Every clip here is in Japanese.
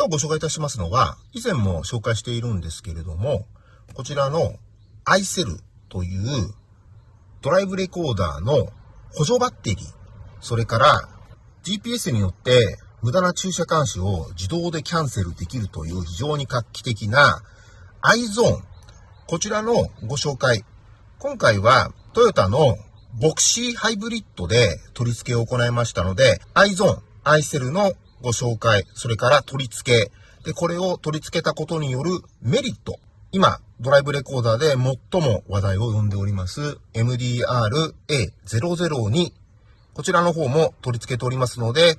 今日ご紹介いたしますのは、以前も紹介しているんですけれども、こちらの iCell というドライブレコーダーの補助バッテリー、それから GPS によって無駄な駐車監視を自動でキャンセルできるという非常に画期的な iZone。こちらのご紹介。今回はトヨタのボクシーハイブリッドで取り付けを行いましたので、iZone、iCell のご紹介、それから取り付け、で、これを取り付けたことによるメリット。今、ドライブレコーダーで最も話題を呼んでおります MDR-A002。こちらの方も取り付けておりますので、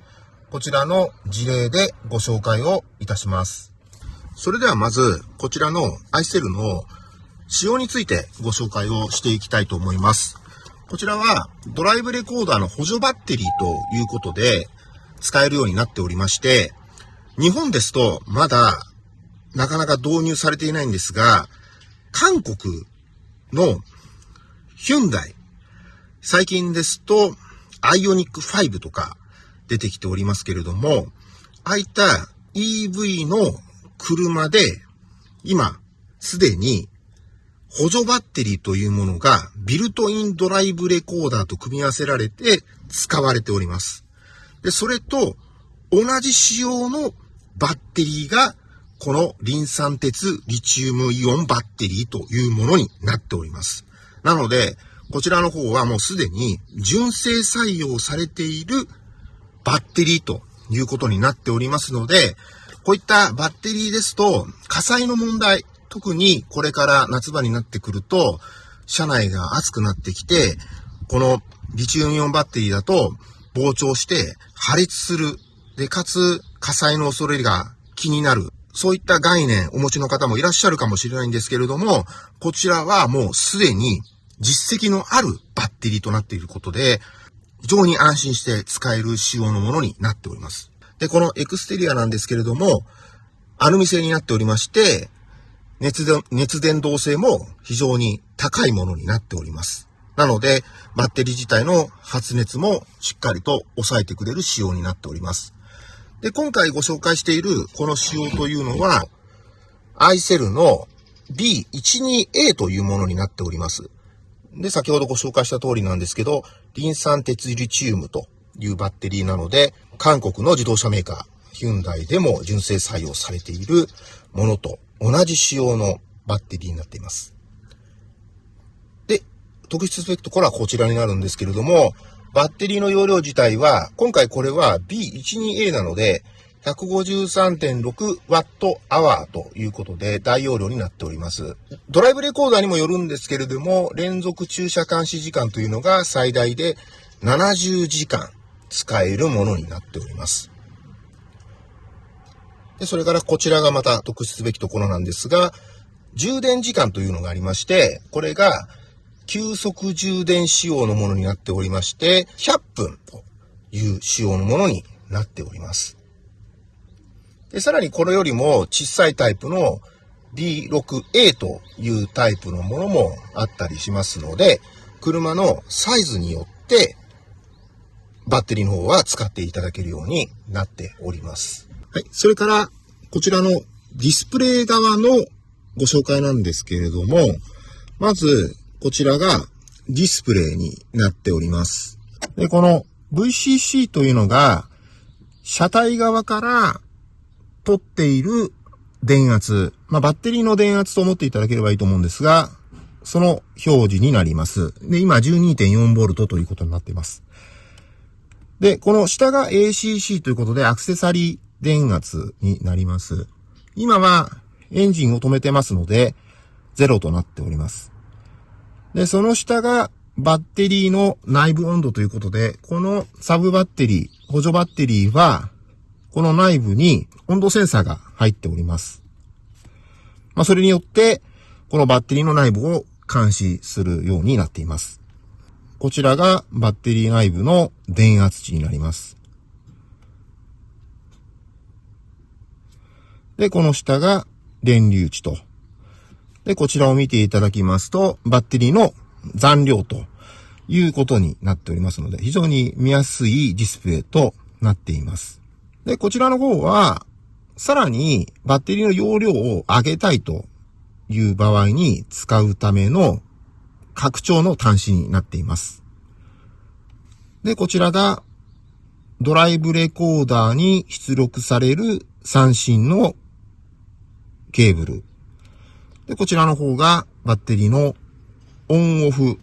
こちらの事例でご紹介をいたします。それではまず、こちらの iCell の仕様についてご紹介をしていきたいと思います。こちらはドライブレコーダーの補助バッテリーということで使えるようになっておりまして、日本ですとまだなかなか導入されていないんですが、韓国のヒュンダイ、最近ですとアイオニック5とか出てきておりますけれども、ああいった EV の車で今すでに補助バッテリーというものがビルトインドライブレコーダーと組み合わせられて使われております。で、それと同じ仕様のバッテリーがこのリン酸鉄リチウムイオンバッテリーというものになっております。なので、こちらの方はもうすでに純正採用されているバッテリーということになっておりますので、こういったバッテリーですと火災の問題、特にこれから夏場になってくると、車内が熱くなってきて、このリチウムイオンバッテリーだと膨張して破裂する。で、かつ火災の恐れが気になる。そういった概念お持ちの方もいらっしゃるかもしれないんですけれども、こちらはもうすでに実績のあるバッテリーとなっていることで、非常に安心して使える仕様のものになっております。で、このエクステリアなんですけれども、アルミ製になっておりまして、熱伝、熱伝導性も非常に高いものになっております。なので、バッテリー自体の発熱もしっかりと抑えてくれる仕様になっております。で、今回ご紹介しているこの仕様というのは、アイセルの B12A というものになっております。で、先ほどご紹介した通りなんですけど、リン酸鉄リチウムというバッテリーなので、韓国の自動車メーカー、ヒュンダイでも純正採用されているものと同じ仕様のバッテリーになっています。特筆すべきところはこちらになるんですけれども、バッテリーの容量自体は、今回これは B12A なので、153.6Wh ということで大容量になっております。ドライブレコーダーにもよるんですけれども、連続駐車監視時間というのが最大で70時間使えるものになっております。で、それからこちらがまた特筆すべきところなんですが、充電時間というのがありまして、これが急速充電仕様のものになっておりまして、100分という仕様のものになっております。で、さらにこれよりも小さいタイプの B6A というタイプのものもあったりしますので、車のサイズによってバッテリーの方は使っていただけるようになっております。はい。それから、こちらのディスプレイ側のご紹介なんですけれども、まず、こちらがディスプレイになっております。で、この VCC というのが、車体側から取っている電圧、まあ、バッテリーの電圧と思っていただければいいと思うんですが、その表示になります。で、今 12.4V ということになっています。で、この下が ACC ということでアクセサリー電圧になります。今はエンジンを止めてますので、0となっております。で、その下がバッテリーの内部温度ということで、このサブバッテリー、補助バッテリーは、この内部に温度センサーが入っております。まあ、それによって、このバッテリーの内部を監視するようになっています。こちらがバッテリー内部の電圧値になります。で、この下が電流値と。で、こちらを見ていただきますと、バッテリーの残量ということになっておりますので、非常に見やすいディスプレイとなっています。で、こちらの方は、さらに、バッテリーの容量を上げたいという場合に使うための拡張の端子になっています。で、こちらがドライブレコーダーに出力される三振のケーブル。で、こちらの方がバッテリーのオンオフ。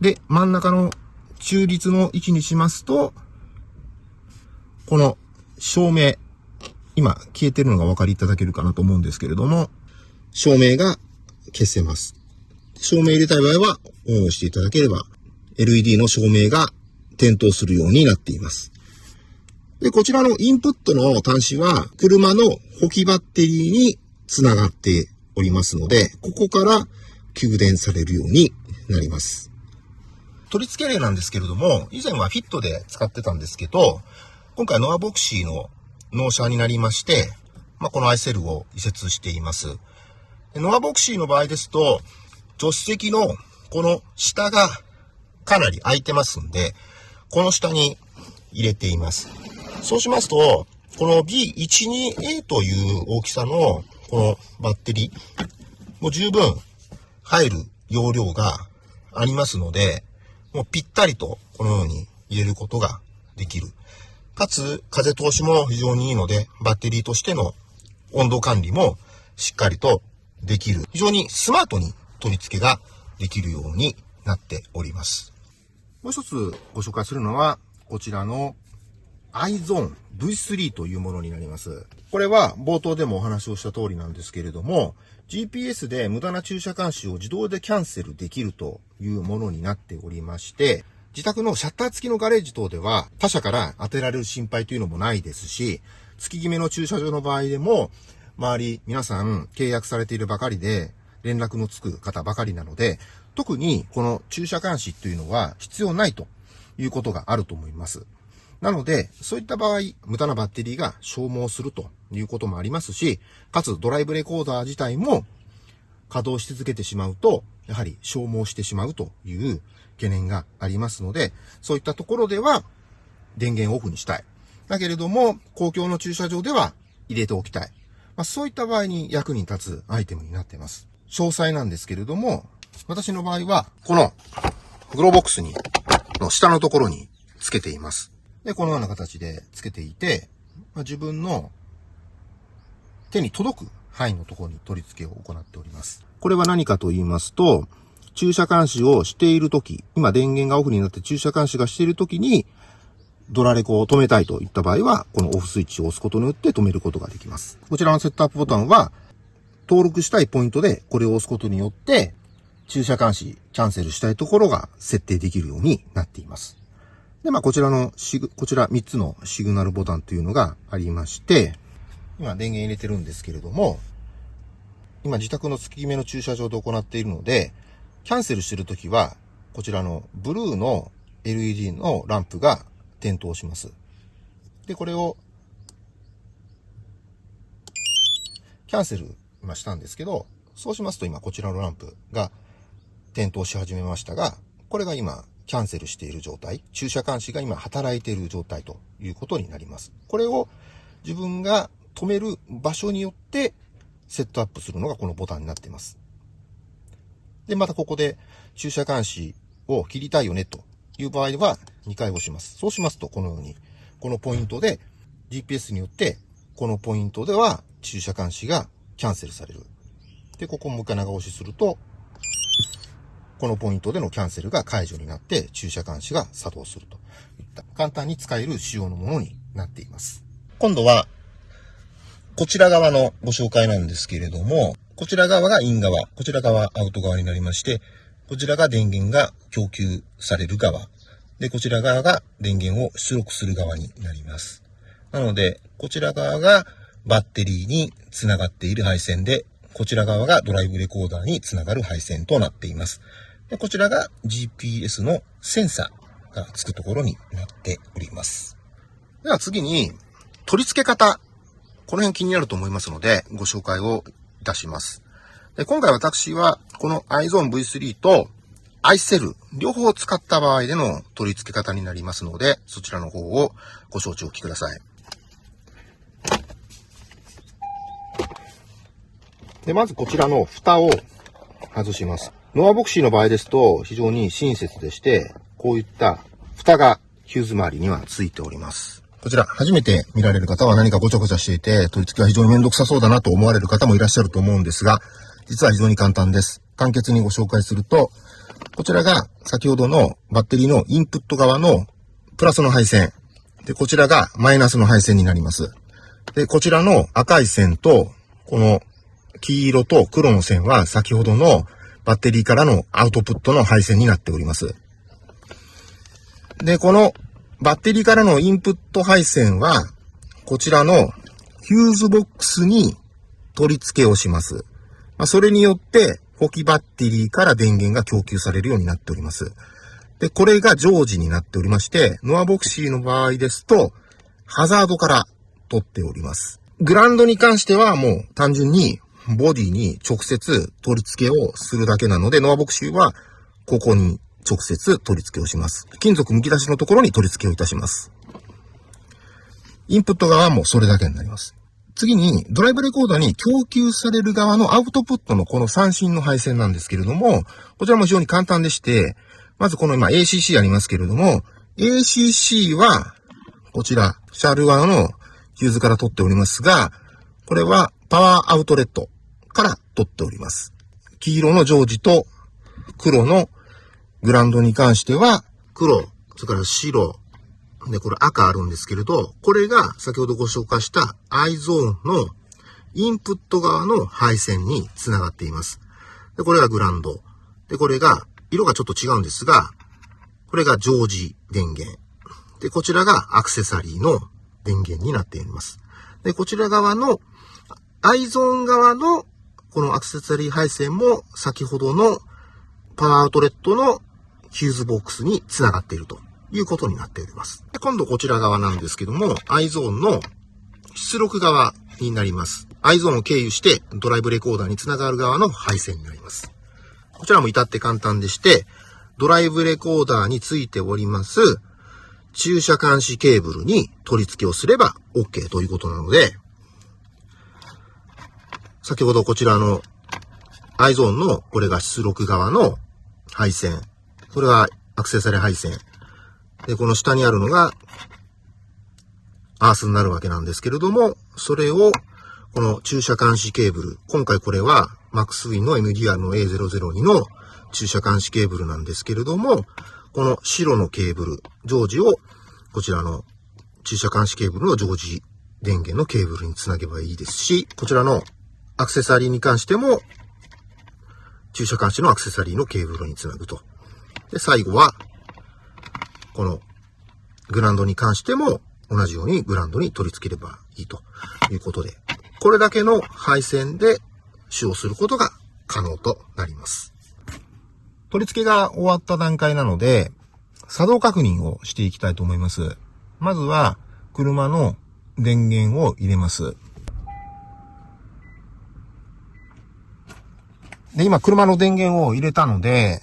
で、真ん中の中立の位置にしますと、この照明、今消えてるのがお分かりいただけるかなと思うんですけれども、照明が消せます。照明入れたい場合はオンをしていただければ、LED の照明が点灯するようになっています。で、こちらのインプットの端子は、車の補給バッテリーにつながっておりますので、ここから給電されるようになります。取り付け例なんですけれども、以前はフィットで使ってたんですけど、今回ノアボクシーの納車になりまして、まあ、このアイセルを移設しています。ノアボクシーの場合ですと、助手席のこの下がかなり空いてますんで、この下に入れています。そうしますと、この B12A という大きさのこのバッテリー、もう十分入る容量がありますので、もうぴったりとこのように入れることができる。かつ、風通しも非常にいいので、バッテリーとしての温度管理もしっかりとできる。非常にスマートに取り付けができるようになっております。もう一つご紹介するのは、こちらの iZone V3 というものになります。これは冒頭でもお話をした通りなんですけれども、GPS で無駄な駐車監視を自動でキャンセルできるというものになっておりまして、自宅のシャッター付きのガレージ等では他社から当てられる心配というのもないですし、月決めの駐車場の場合でも、周り皆さん契約されているばかりで連絡のつく方ばかりなので、特にこの駐車監視というのは必要ないということがあると思います。なので、そういった場合、無駄なバッテリーが消耗するということもありますし、かつドライブレコーダー自体も稼働し続けてしまうと、やはり消耗してしまうという懸念がありますので、そういったところでは電源オフにしたい。だけれども、公共の駐車場では入れておきたい。まあ、そういった場合に役に立つアイテムになっています。詳細なんですけれども、私の場合は、このグローボックスに、の下のところにつけています。で、このような形でつけていて、まあ、自分の手に届く範囲のところに取り付けを行っております。これは何かと言いますと、駐車監視をしているとき、今電源がオフになって駐車監視がしているときに、ドラレコを止めたいといった場合は、このオフスイッチを押すことによって止めることができます。こちらのセットアップボタンは、登録したいポイントでこれを押すことによって、駐車監視、キャンセルしたいところが設定できるようになっています。で、まあ、こちらのシグ、こちら3つのシグナルボタンというのがありまして、今電源入れてるんですけれども、今自宅の月決めの駐車場で行っているので、キャンセルしてるときは、こちらのブルーの LED のランプが点灯します。で、これを、キャンセル今したんですけど、そうしますと今こちらのランプが点灯し始めましたが、これが今キャンセルしている状態、駐車監視が今働いている状態ということになります。これを自分が止める場所によってセットアップするのがこのボタンになっています。で、またここで駐車監視を切りたいよねという場合は2回押します。そうしますとこのように、このポイントで GPS によってこのポイントでは駐車監視がキャンセルされる。で、ここもう一回長押しするとこのポイントでのキャンセルが解除になって駐車監視が作動するといった簡単に使える仕様のものになっています。今度は、こちら側のご紹介なんですけれども、こちら側がイン側、こちら側アウト側になりまして、こちらが電源が供給される側、で、こちら側が電源を出力する側になります。なので、こちら側がバッテリーにつながっている配線で、こちら側がドライブレコーダーにつながる配線となっています。でこちらが GPS のセンサーがつくところになっております。では次に、取り付け方。この辺気になると思いますので、ご紹介をいたします。で今回私は、この iZone V3 と iCell 両方を使った場合での取り付け方になりますので、そちらの方をご承知おきください。で、まずこちらの蓋を外します。ノアボクシーの場合ですと非常に親切でして、こういった蓋がヒューズ周りにはついております。こちら、初めて見られる方は何かごちゃごちゃしていて、取り付けは非常にめんどくさそうだなと思われる方もいらっしゃると思うんですが、実は非常に簡単です。簡潔にご紹介すると、こちらが先ほどのバッテリーのインプット側のプラスの配線。で、こちらがマイナスの配線になります。で、こちらの赤い線と、この黄色と黒の線は先ほどのバッテリーからのアウトプットの配線になっております。で、このバッテリーからのインプット配線は、こちらのヒューズボックスに取り付けをします。まあ、それによって、補給バッテリーから電源が供給されるようになっております。で、これが常時になっておりまして、ノアボクシーの場合ですと、ハザードから取っております。グランドに関してはもう単純にボディに直接取り付けをするだけなので、ノアボクシーはここに直接取り付けをします。金属剥き出しのところに取り付けをいたします。インプット側もそれだけになります。次に、ドライブレコーダーに供給される側のアウトプットのこの三振の配線なんですけれども、こちらも非常に簡単でして、まずこの今 ACC ありますけれども、ACC は、こちら、シャール側のヒューズから取っておりますが、これはパワーアウトレットから取っております。黄色のジョージと黒のグランドに関しては、黒、それから白、で、これ赤あるんですけれど、これが先ほどご紹介した i ゾーンのインプット側の配線につながっています。で、これがグランド。で、これが、色がちょっと違うんですが、これが常時電源。で、こちらがアクセサリーの電源になっています。で、こちら側の i ゾーン側のこのアクセサリー配線も先ほどのパワーアウトレットのヒューズボックスにつながっているということになっております。で今度こちら側なんですけども、i ゾーンの出力側になります。i ゾーンを経由してドライブレコーダーにつながる側の配線になります。こちらも至って簡単でして、ドライブレコーダーについております駐車監視ケーブルに取り付けをすれば OK ということなので、先ほどこちらの iZone のこれが出力側の配線。これがアクセサリー配線。で、この下にあるのがアースになるわけなんですけれども、それをこの駐車監視ケーブル。今回これは MaxWin の MDR の A002 の駐車監視ケーブルなんですけれども、この白のケーブル、常時をこちらの駐車監視ケーブルの常時電源のケーブルにつなげばいいですし、こちらのアクセサリーに関しても、駐車監視のアクセサリーのケーブルにつなぐと。で、最後は、このグランドに関しても同じようにグランドに取り付ければいいということで、これだけの配線で使用することが可能となります。取り付けが終わった段階なので、作動確認をしていきたいと思います。まずは、車の電源を入れます。で、今、車の電源を入れたので、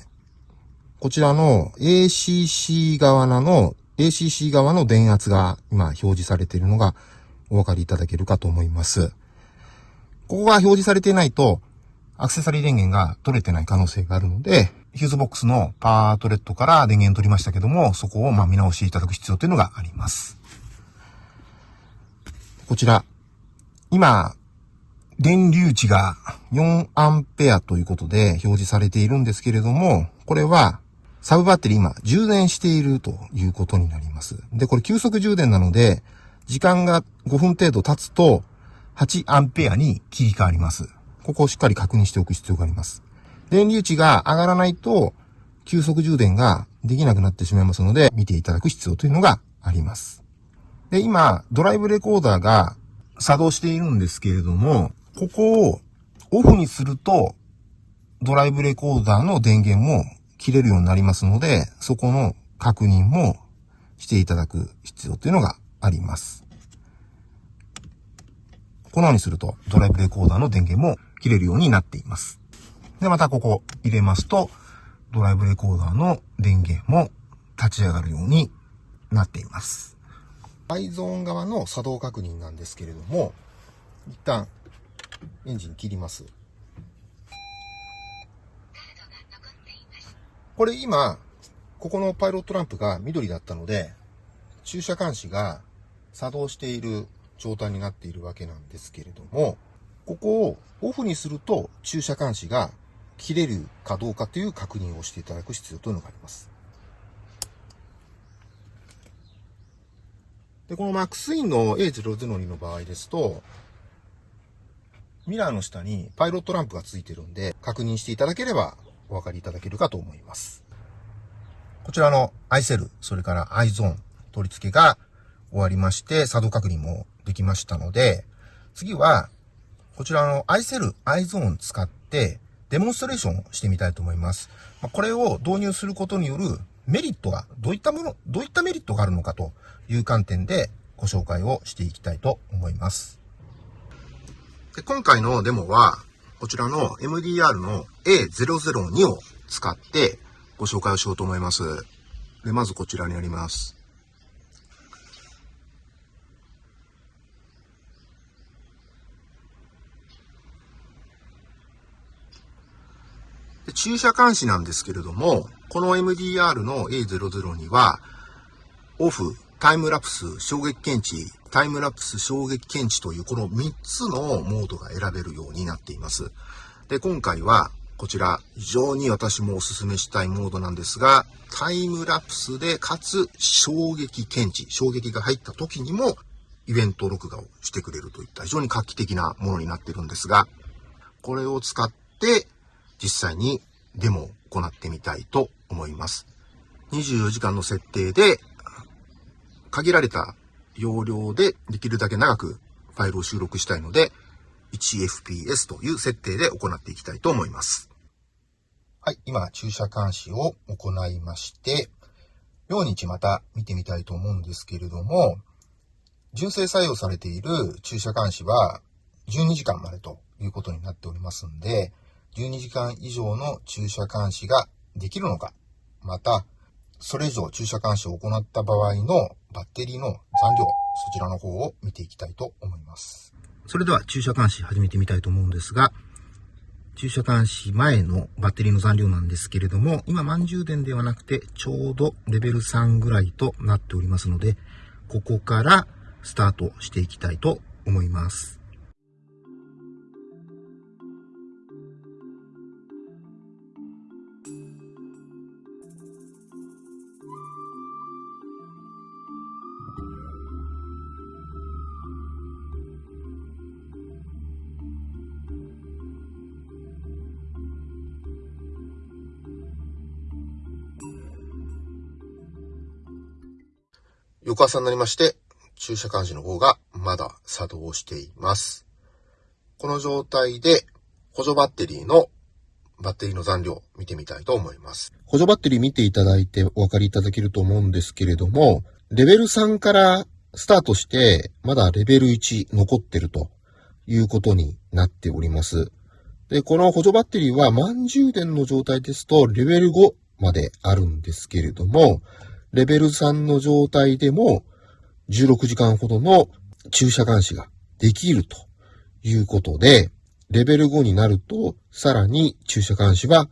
こちらの ACC 側の、ACC 側の電圧が今表示されているのがお分かりいただけるかと思います。ここが表示されていないと、アクセサリー電源が取れてない可能性があるので、ヒューズボックスのパワートレットから電源取りましたけども、そこをま見直していただく必要というのがあります。こちら、今、電流値が4アンペアということで表示されているんですけれども、これはサブバッテリー今充電しているということになります。で、これ急速充電なので、時間が5分程度経つと8アンペアに切り替わります。ここをしっかり確認しておく必要があります。電流値が上がらないと急速充電ができなくなってしまいますので、見ていただく必要というのがあります。で、今、ドライブレコーダーが作動しているんですけれども、ここをオフにすると、ドライブレコーダーの電源も切れるようになりますので、そこの確認もしていただく必要というのがあります。このようにすると、ドライブレコーダーの電源も切れるようになっています。で、またここ入れますと、ドライブレコーダーの電源も立ち上がるようになっています。アイゾーン側の作動確認なんですけれども、一旦エンジン切ります。これ今、ここのパイロットランプが緑だったので、駐車監視が作動している状態になっているわけなんですけれども、ここをオフにすると駐車監視が切れるかどうかという確認をしていただく必要というのがあります。で、この MAX インの A002 の場合ですと、ミラーの下にパイロットランプがついてるんで、確認していただければお分かりいただけるかと思います。こちらの iCell、それから iZone 取り付けが終わりまして、作動確認もできましたので、次は、こちらの iCell、iZone 使って、デモンストレーションをしてみたいと思います。これを導入することによるメリットが、どういったもの、どういったメリットがあるのかという観点でご紹介をしていきたいと思います。で今回のデモは、こちらの MDR の A002 を使ってご紹介をしようと思います。で、まずこちらにあります。で駐車監視なんですけれども、この MDR の A002 は、オフ、タイムラプス、衝撃検知、タイムラプス、衝撃検知というこの3つのモードが選べるようになっています。で、今回はこちら非常に私もお勧めしたいモードなんですが、タイムラプスでかつ衝撃検知、衝撃が入った時にもイベント録画をしてくれるといった非常に画期的なものになってるんですが、これを使って実際にデモを行ってみたいと思います。24時間の設定で、限られた容量でできるだけ長くファイルを収録したいので、1fps という設定で行っていきたいと思います。はい、今、駐車監視を行いまして、両日また見てみたいと思うんですけれども、純正採用されている駐車監視は12時間までということになっておりますんで、12時間以上の駐車監視ができるのか、また、それ以上駐車監視を行った場合のバッテリーの残量、そちらの方を見ていきたいと思います。それでは駐車監視始めてみたいと思うんですが、駐車監視前のバッテリーの残量なんですけれども、今満充電ではなくてちょうどレベル3ぐらいとなっておりますので、ここからスタートしていきたいと思います。翌朝になりまして、駐車監視の方がまだ作動しています。この状態で補助バッテリーのバッテリーの残量見てみたいと思います。補助バッテリー見ていただいてお分かりいただけると思うんですけれども、レベル3からスタートして、まだレベル1残ってるということになっております。で、この補助バッテリーは満充電の状態ですとレベル5まであるんですけれども、レベル3の状態でも16時間ほどの駐車監視ができるということで、レベル5になるとさらに駐車監視は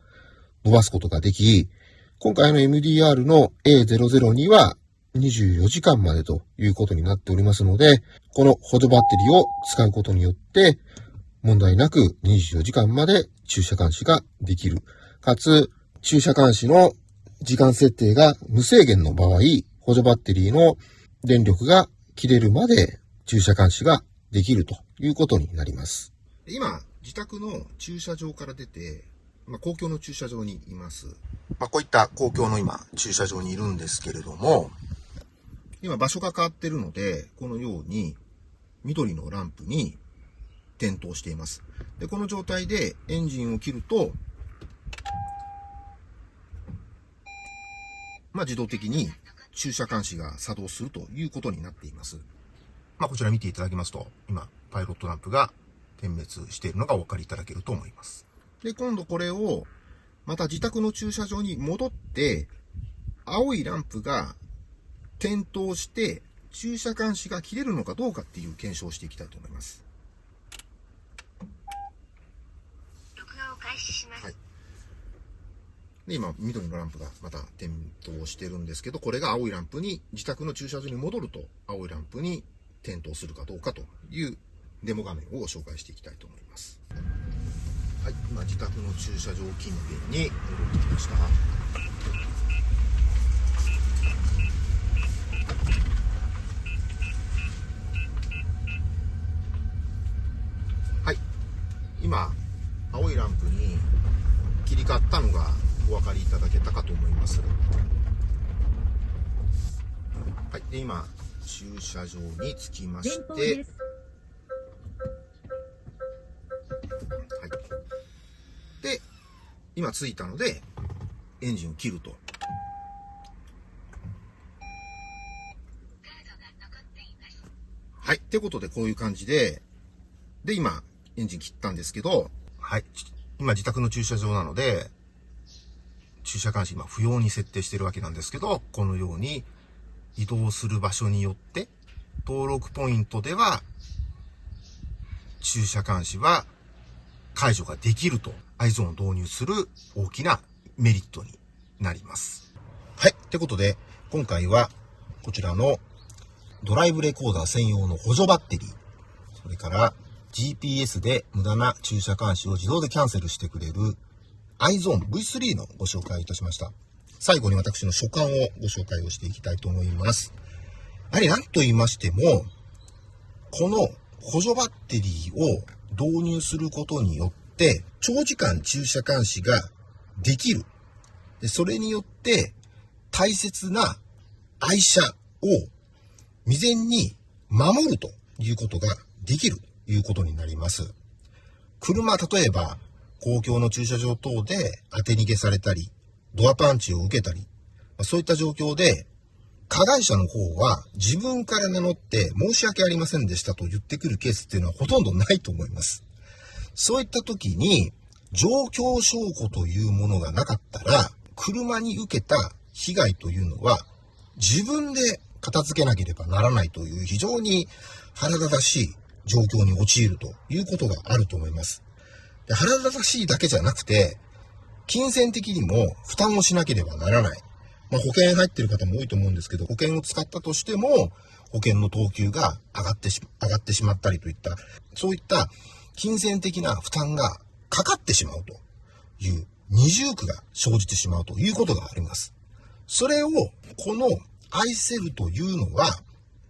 伸ばすことができ、今回の MDR の A002 は24時間までということになっておりますので、この補助バッテリーを使うことによって、問題なく24時間まで駐車監視ができる。かつ、駐車監視の時間設定が無制限の場合、補助バッテリーの電力が切れるまで駐車監視ができるということになります。今、自宅の駐車場から出て、まあ、公共の駐車場にいます。まあ、こういった公共の今、駐車場にいるんですけれども、今場所が変わってるので、このように緑のランプに点灯しています。で、この状態でエンジンを切ると、まあ、自動的に駐車監視が作動するということになっています。まあ、こちら見ていただきますと、今、パイロットランプが点滅しているのがお分かりいただけると思います。で、今度これを、また自宅の駐車場に戻って、青いランプが点灯して、駐車監視が切れるのかどうかっていう検証をしていきたいと思います。録画を開始します。はいで、今、緑のランプがまた点灯してるんですけど、これが青いランプに、自宅の駐車場に戻ると、青いランプに点灯するかどうかというデモ画面をご紹介していきたいと思います。はい、今、自宅の駐車場近辺に戻ってきました。はい、今、青いランプに切り替わったのがお分かりいただけたかと思います。はい。で、今、駐車場に着きまして、はい。で、今着いたので、エンジンを切ると。はい。ってことで、こういう感じで、で、今、エンジン切ったんですけど、はい。今、自宅の駐車場なので、駐車監視今不要に設定してるわけなんですけど、このように移動する場所によって、登録ポイントでは、駐車監視は解除ができると、アイゾーンを導入する大きなメリットになります。はい。ってことで、今回はこちらのドライブレコーダー専用の補助バッテリー、それから GPS で無駄な駐車監視を自動でキャンセルしてくれる iZone V3 のご紹介いたしました。最後に私の所感をご紹介をしていきたいと思います。やはり何と言いましても、この補助バッテリーを導入することによって、長時間駐車監視ができる。でそれによって、大切な愛車を未然に守るということができるということになります。車、例えば、公共の駐車場等で当て逃げされたり、ドアパンチを受けたり、まそういった状況で、加害者の方は自分から名乗って申し訳ありませんでしたと言ってくるケースっていうのはほとんどないと思います。そういった時に、状況証拠というものがなかったら、車に受けた被害というのは、自分で片付けなければならないという非常に腹立たしい状況に陥るということがあると思います。で腹立たしいだけじゃなくて、金銭的にも負担をしなければならない。まあ、保険入ってる方も多いと思うんですけど、保険を使ったとしても、保険の等級が上がってし、上がってしまったりといった、そういった金銭的な負担がかかってしまうという二重苦が生じてしまうということがあります。それを、この愛せるというのは、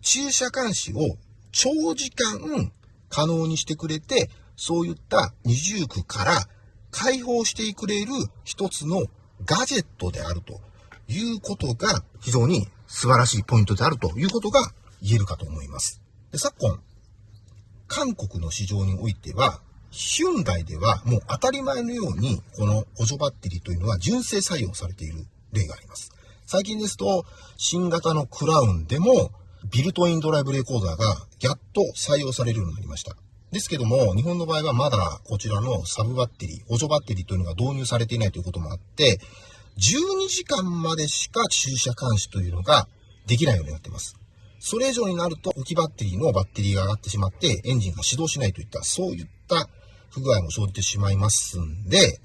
駐車監視を長時間可能にしてくれて、そういった二重苦から解放してくれる一つのガジェットであるということが非常に素晴らしいポイントであるということが言えるかと思います。で昨今、韓国の市場においては、ヒュンダイではもう当たり前のようにこの補助バッテリーというのは純正採用されている例があります。最近ですと、新型のクラウンでもビルトインドライブレコーダーがやっと採用されるようになりました。ですけども、日本の場合はまだこちらのサブバッテリー、補助バッテリーというのが導入されていないということもあって、12時間までしか駐車監視というのができないようになっています。それ以上になると、置きバッテリーのバッテリーが上がってしまって、エンジンが始動しないといった、そういった不具合も生じてしまいますんで、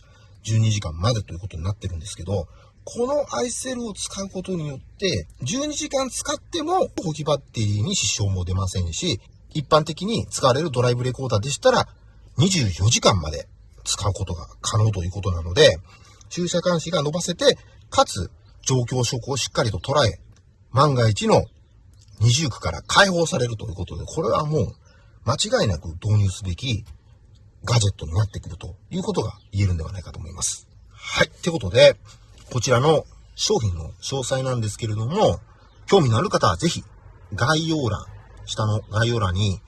12時間までということになってるんですけど、このアイセルを使うことによって、12時間使っても、置きバッテリーに支障も出ませんし、一般的に使われるドライブレコーダーでしたら、24時間まで使うことが可能ということなので、駐車監視が伸ばせて、かつ状況証拠をしっかりと捉え、万が一の二重苦から解放されるということで、これはもう間違いなく導入すべきガジェットになってくるということが言えるんではないかと思います。はい。ってことで、こちらの商品の詳細なんですけれども、興味のある方はぜひ概要欄、下の概要欄に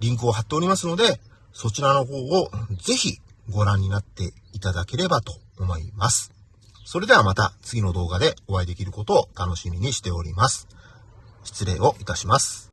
リンクを貼っておりますので、そちらの方をぜひご覧になっていただければと思います。それではまた次の動画でお会いできることを楽しみにしております。失礼をいたします。